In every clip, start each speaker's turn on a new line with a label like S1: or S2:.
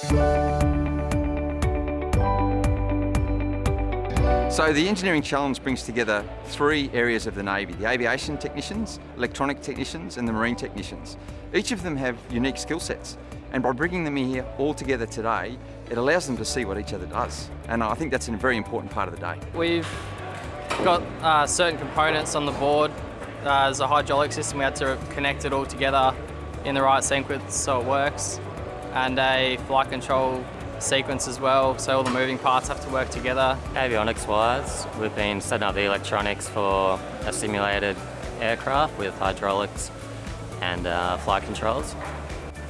S1: So the Engineering Challenge brings together three areas of the Navy, the aviation technicians, electronic technicians and the marine technicians. Each of them have unique skill sets and by bringing them here all together today, it allows them to see what each other does. And I think that's a very important part of the day.
S2: We've got uh, certain components on the board. Uh, there's a hydraulic system, we had to connect it all together in the right sequence so it works. And a flight control sequence as well, so all the moving parts have to work together.
S3: Avionics wise, we've been setting up the electronics for a simulated aircraft with hydraulics and uh, flight controls.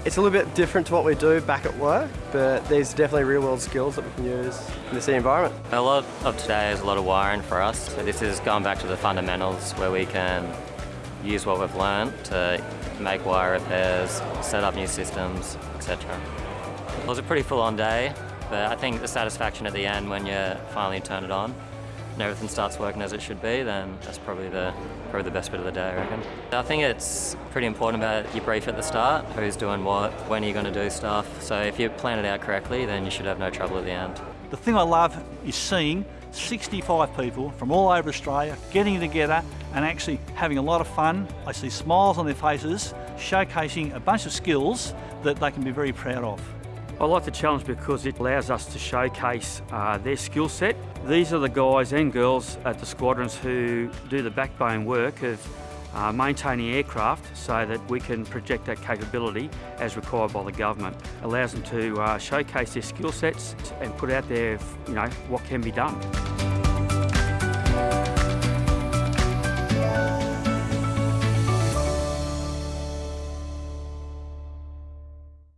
S4: It's a little bit different to what we do back at work, but there's definitely real world skills that we can use in this environment.
S3: A lot of today is a lot of wiring for us, so this is going back to the fundamentals where we can use what we've learned to make wire repairs, set up new systems, etc. It was a pretty full-on day, but I think the satisfaction at the end when you finally turn it on and everything starts working as it should be, then that's probably the probably the best bit of the day, I reckon. I think it's pretty important about your brief at the start, who's doing what, when are you going to do stuff. So if you plan it out correctly, then you should have no trouble at the end.
S5: The thing I love is seeing 65 people from all over Australia getting together and actually having a lot of fun. I see smiles on their faces, showcasing a bunch of skills that they can be very proud of.
S6: I like the challenge because it allows us to showcase uh, their skill set. These are the guys and girls at the squadrons who do the backbone work of uh, maintaining aircraft so that we can project that capability as required by the government. allows them to uh, showcase their skill sets and put out there, you know, what can be done.